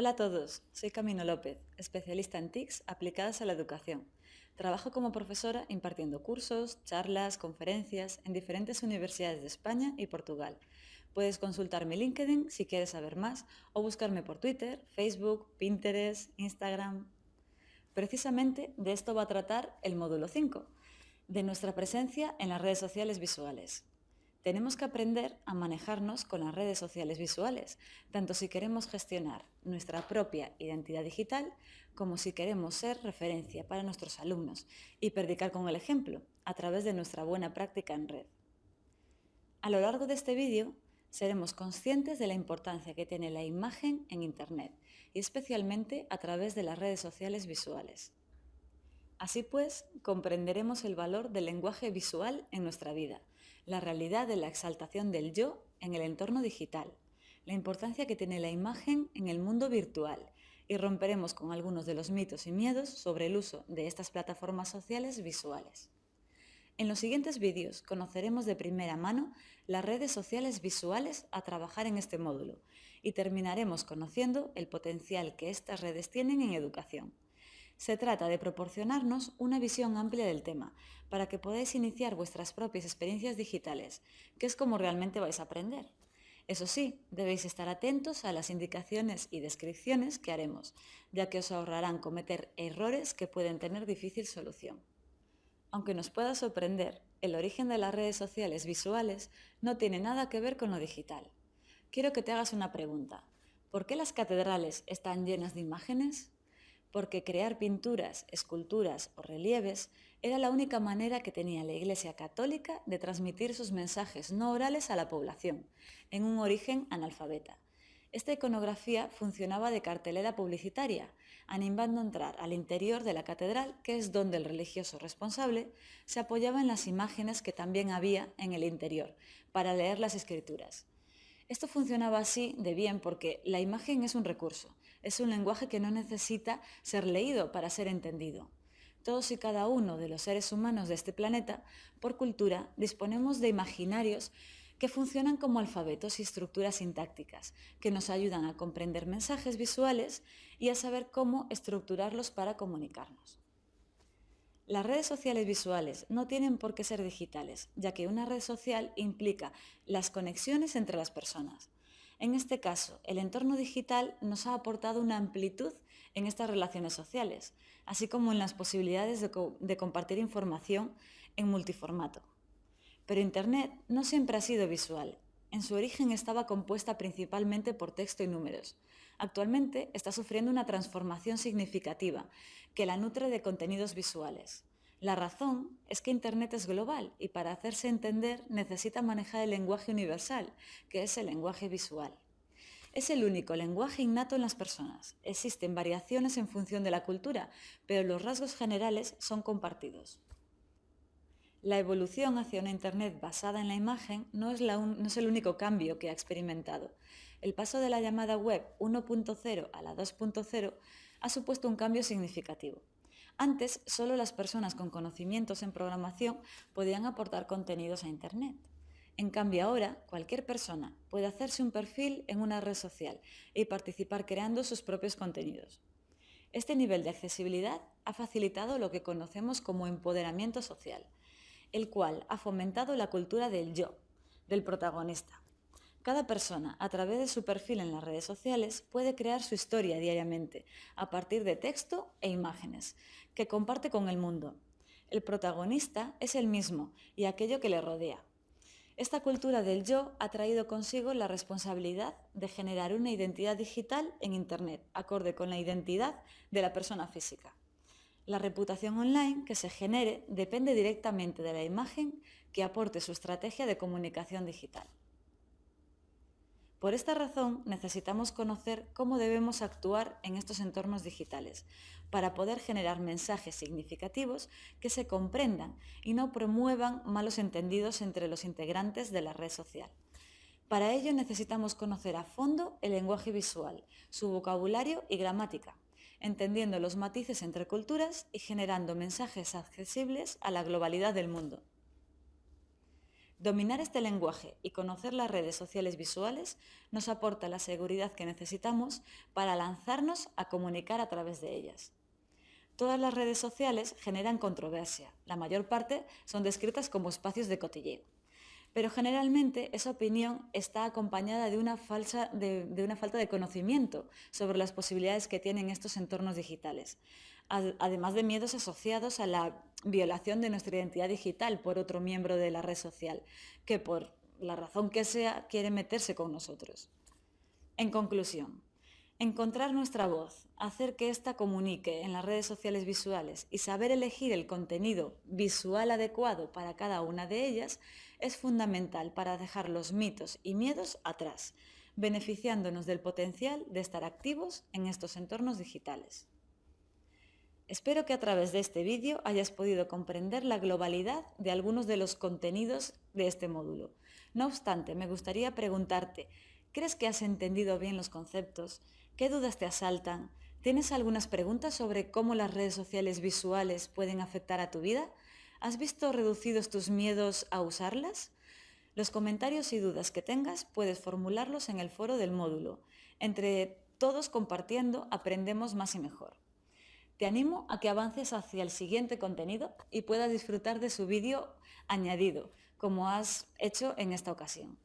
Hola a todos, soy Camino López, especialista en TICs aplicadas a la educación. Trabajo como profesora impartiendo cursos, charlas, conferencias en diferentes universidades de España y Portugal. Puedes consultar mi LinkedIn si quieres saber más o buscarme por Twitter, Facebook, Pinterest, Instagram. Precisamente de esto va a tratar el módulo 5, de nuestra presencia en las redes sociales visuales. Tenemos que aprender a manejarnos con las redes sociales visuales, tanto si queremos gestionar nuestra propia identidad digital como si queremos ser referencia para nuestros alumnos y predicar con el ejemplo a través de nuestra buena práctica en red. A lo largo de este vídeo seremos conscientes de la importancia que tiene la imagen en Internet y especialmente a través de las redes sociales visuales. Así pues, comprenderemos el valor del lenguaje visual en nuestra vida, la realidad de la exaltación del yo en el entorno digital, la importancia que tiene la imagen en el mundo virtual y romperemos con algunos de los mitos y miedos sobre el uso de estas plataformas sociales visuales. En los siguientes vídeos conoceremos de primera mano las redes sociales visuales a trabajar en este módulo y terminaremos conociendo el potencial que estas redes tienen en educación. Se trata de proporcionarnos una visión amplia del tema, para que podáis iniciar vuestras propias experiencias digitales, que es como realmente vais a aprender. Eso sí, debéis estar atentos a las indicaciones y descripciones que haremos, ya que os ahorrarán cometer errores que pueden tener difícil solución. Aunque nos pueda sorprender, el origen de las redes sociales visuales no tiene nada que ver con lo digital. Quiero que te hagas una pregunta. ¿Por qué las catedrales están llenas de imágenes? Porque crear pinturas, esculturas o relieves era la única manera que tenía la Iglesia Católica de transmitir sus mensajes no orales a la población, en un origen analfabeta. Esta iconografía funcionaba de cartelera publicitaria, animando a entrar al interior de la catedral, que es donde el religioso responsable se apoyaba en las imágenes que también había en el interior, para leer las escrituras. Esto funcionaba así de bien porque la imagen es un recurso, es un lenguaje que no necesita ser leído para ser entendido. Todos y cada uno de los seres humanos de este planeta, por cultura, disponemos de imaginarios que funcionan como alfabetos y estructuras sintácticas, que nos ayudan a comprender mensajes visuales y a saber cómo estructurarlos para comunicarnos. Las redes sociales visuales no tienen por qué ser digitales, ya que una red social implica las conexiones entre las personas. En este caso, el entorno digital nos ha aportado una amplitud en estas relaciones sociales, así como en las posibilidades de, compartir información en multiformato. Pero Internet no siempre ha sido visual. En su origen estaba compuesta principalmente por texto y números. Actualmente está sufriendo una transformación significativa que la nutre de contenidos visuales. La razón es que Internet es global y para hacerse entender necesita manejar el lenguaje universal, que es el lenguaje visual. Es el único lenguaje innato en las personas. Existen variaciones en función de la cultura, pero los rasgos generales son compartidos. La evolución hacia una Internet basada en la imagen no es, el único cambio que ha experimentado. El paso de la llamada web 1.0 a la 2.0 ha supuesto un cambio significativo. Antes, solo las personas con conocimientos en programación podían aportar contenidos a Internet. En cambio ahora, cualquier persona puede hacerse un perfil en una red social y participar creando sus propios contenidos. Este nivel de accesibilidad ha facilitado lo que conocemos como empoderamiento social, el cual ha fomentado la cultura del yo, del protagonista, cada persona, a través de su perfil en las redes sociales, puede crear su historia diariamente, a partir de texto e imágenes, que comparte con el mundo. El protagonista es el mismo y aquello que le rodea. Esta cultura del yo ha traído consigo la responsabilidad de generar una identidad digital en Internet, acorde con la identidad de la persona física. La reputación online que se genere depende directamente de la imagen que aporte su estrategia de comunicación digital. Por esta razón necesitamos conocer cómo debemos actuar en estos entornos digitales para poder generar mensajes significativos que se comprendan y no promuevan malos entendidos entre los integrantes de la red social. Para ello necesitamos conocer a fondo el lenguaje visual, su vocabulario y gramática, entendiendo los matices entre culturas y generando mensajes accesibles a la globalidad del mundo. Dominar este lenguaje y conocer las redes sociales visuales nos aporta la seguridad que necesitamos para lanzarnos a comunicar a través de ellas. Todas las redes sociales generan controversia. La mayor parte son descritas como espacios de cotilleo. Pero generalmente esa opinión está acompañada de una, de una falta de conocimiento sobre las posibilidades que tienen estos entornos digitales además de miedos asociados a la violación de nuestra identidad digital por otro miembro de la red social, que por la razón que sea quiere meterse con nosotros. En conclusión, encontrar nuestra voz, hacer que ésta comunique en las redes sociales visuales y saber elegir el contenido visual adecuado para cada una de ellas es fundamental para dejar los mitos y miedos atrás, beneficiándonos del potencial de estar activos en estos entornos digitales. Espero que a través de este vídeo hayas podido comprender la globalidad de algunos de los contenidos de este módulo. No obstante, me gustaría preguntarte, ¿crees que has entendido bien los conceptos? ¿Qué dudas te asaltan? ¿Tienes algunas preguntas sobre cómo las redes sociales visuales pueden afectar a tu vida? ¿Has visto reducidos tus miedos a usarlas? Los comentarios y dudas que tengas puedes formularlos en el foro del módulo. Entre todos compartiendo aprendemos más y mejor. Te animo a que avances hacia el siguiente contenido y puedas disfrutar de su vídeo añadido, como has hecho en esta ocasión.